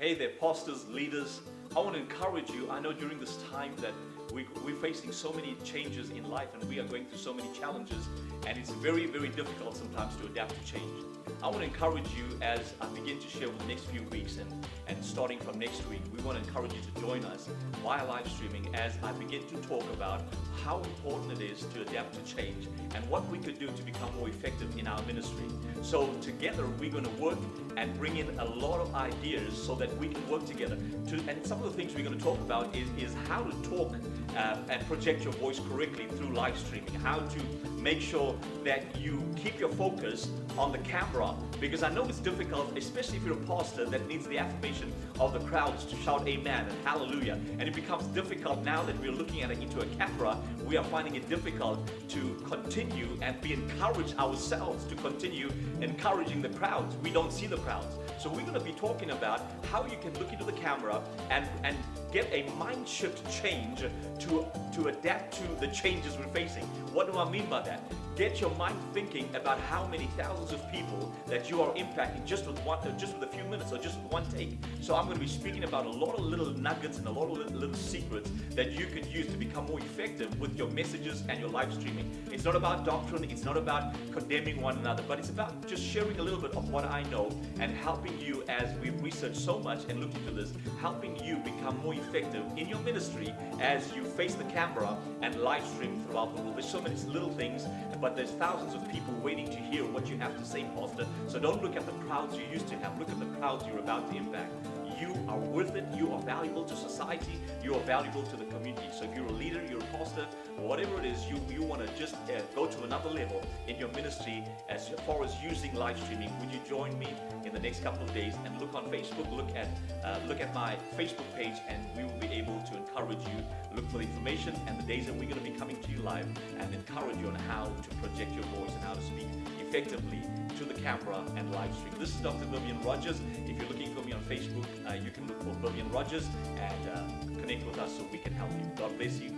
Hey there, pastors, leaders. I want to encourage you. I know during this time that we, we're facing so many changes in life and we are going through so many challenges, and it's very, very difficult sometimes to adapt to change. I want to encourage you as I begin to share over the next few weeks and, and starting from next week, we want to encourage you to join us via live streaming as I begin to talk about how important it is to adapt to change and what we could do to become more effective in our ministry. So together we're going to work and bring in a lot of ideas so that we can work together. To, and some of the things we're going to talk about is, is how to talk uh, and project your voice correctly through live streaming, how to make sure that you keep your focus on the camera because I know it's difficult, especially if you're a pastor that needs the affirmation of the crowds to shout amen and hallelujah. And it becomes difficult now that we're looking at it into a camera, we are finding it difficult to continue and be encouraged ourselves to continue encouraging the crowds. We don't see the crowds. So we're going to be talking about how you can look into the camera and, and get a mind shift change to, to adapt to the changes we're facing. What do I mean by that? Get your mind thinking about how many thousands of people that you are impacting just with one, uh, just with a few minutes or just one take. So I'm going to be speaking about a lot of little nuggets and a lot of little, little secrets that you could use to become more effective with your messages and your live streaming. It's not about doctrine, it's not about condemning one another, but it's about just sharing a little bit of what I know and helping you as we've researched so much and looked into this, helping you become more effective in your ministry as you face the camera and live stream throughout the world. There's so many little things, but there's thousands of people waiting to hear what you have to say, Pastor. So don't look at the crowds you used to have, look at the crowds you're about to impact. You are worth it, you are valuable to society, you are valuable to the community. So if you're a leader, you're a pastor, whatever it is, you, you want to just uh, go to another level in your ministry as far as using live streaming, would you join me in the next couple of days and look on Facebook, look at uh, look at my Facebook page and we will be able to encourage and the days that we're going to be coming to you live and encourage you on how to project your voice and how to speak effectively to the camera and live stream. This is Dr. Vivian Rogers. If you're looking for me on Facebook, uh, you can look for Vivian Rogers and uh, connect with us so we can help you. God bless you.